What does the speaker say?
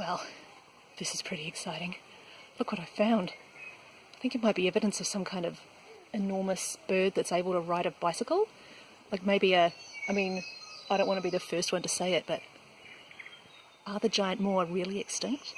Well, this is pretty exciting. Look what I found. I think it might be evidence of some kind of enormous bird that's able to ride a bicycle. Like maybe a, I mean, I don't want to be the first one to say it, but are the giant moa really extinct?